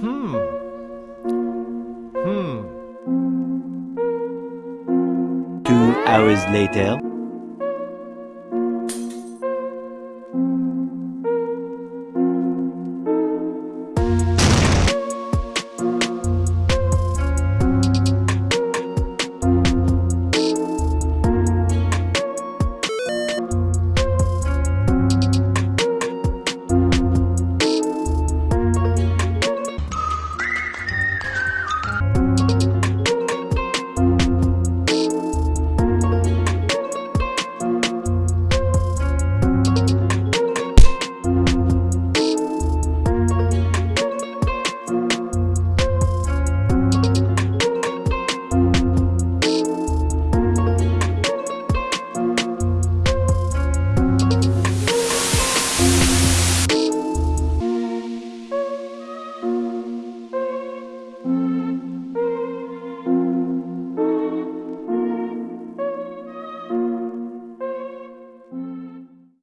Hmm. Hmm. Two hours later.